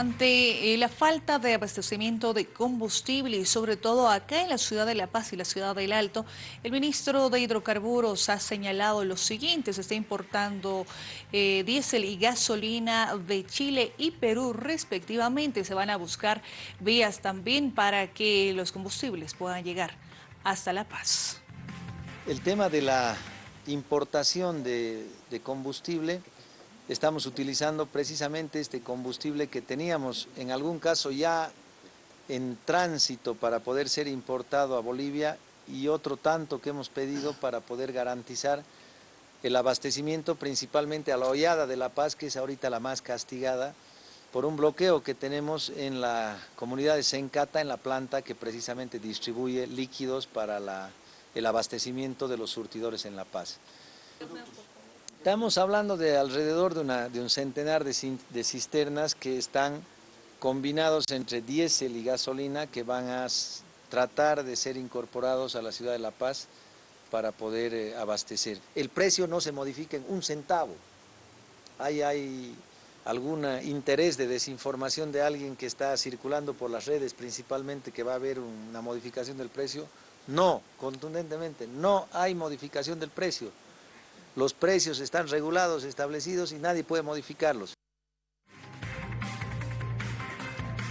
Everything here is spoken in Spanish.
Ante eh, la falta de abastecimiento de combustible y sobre todo acá en la ciudad de La Paz y la ciudad del Alto, el ministro de Hidrocarburos ha señalado lo siguiente, se está importando eh, diésel y gasolina de Chile y Perú respectivamente, se van a buscar vías también para que los combustibles puedan llegar hasta La Paz. El tema de la importación de combustible estamos utilizando precisamente este combustible que teníamos en algún caso ya en tránsito para poder ser importado a Bolivia y otro tanto que hemos pedido para poder garantizar el abastecimiento principalmente a la hollada de La Paz, que es ahorita la más castigada, por un bloqueo que tenemos en la comunidad de Sencata, en la planta que precisamente distribuye líquidos para el abastecimiento de los surtidores en La Paz. Estamos hablando de alrededor de, un centenar de, cisternas que están combinados entre diésel y gasolina que van a tratar de ser incorporados a la ciudad de La Paz para poder eh, abastecer. El precio no se modifica en un centavo. Hay, hay algún interés de desinformación de alguien que está circulando por las redes principalmente que va a haber una modificación del precio. No, contundentemente, no hay modificación del precio. Los precios están regulados, establecidos y nadie puede modificarlos.